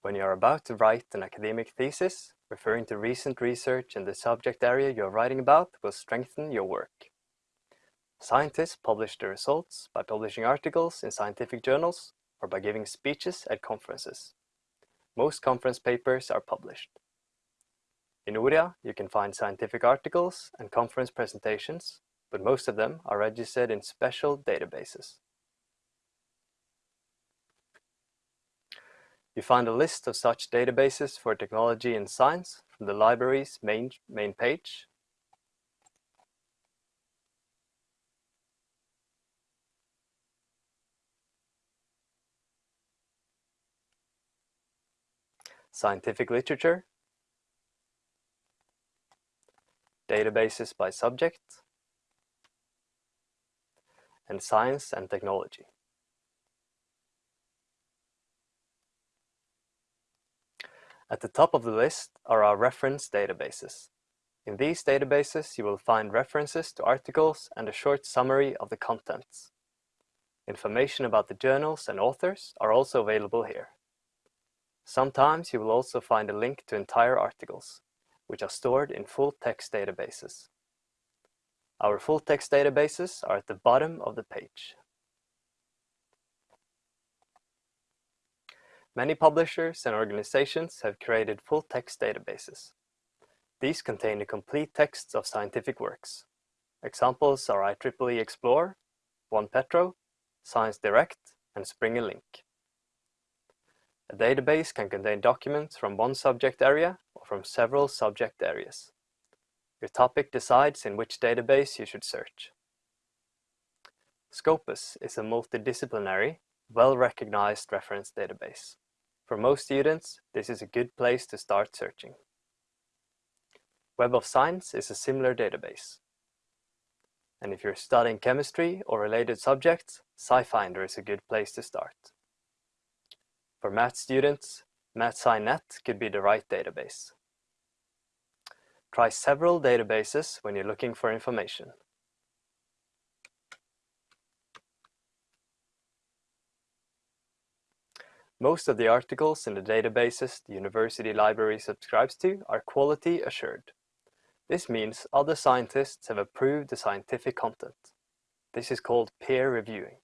When you are about to write an academic thesis, referring to recent research in the subject area you are writing about will strengthen your work. Scientists publish their results by publishing articles in scientific journals or by giving speeches at conferences. Most conference papers are published. In ORIA, you can find scientific articles and conference presentations, but most of them are registered in special databases. You find a list of such databases for technology and science from the library's main, main page. Scientific literature databases by subject, and science and technology. At the top of the list are our reference databases. In these databases, you will find references to articles and a short summary of the contents. Information about the journals and authors are also available here. Sometimes you will also find a link to entire articles, which are stored in full-text databases. Our full-text databases are at the bottom of the page. Many publishers and organizations have created full-text databases. These contain the complete texts of scientific works. Examples are IEEE Xplore, OnePetro, Science Direct, and Springer Link. A database can contain documents from one subject area or from several subject areas. Your topic decides in which database you should search. Scopus is a multidisciplinary, well-recognized reference database. For most students, this is a good place to start searching. Web of Science is a similar database. And if you're studying chemistry or related subjects, SciFinder is a good place to start. For math students, MathSciNet could be the right database. Try several databases when you're looking for information. Most of the articles in the databases the university library subscribes to are quality assured. This means other scientists have approved the scientific content. This is called peer reviewing.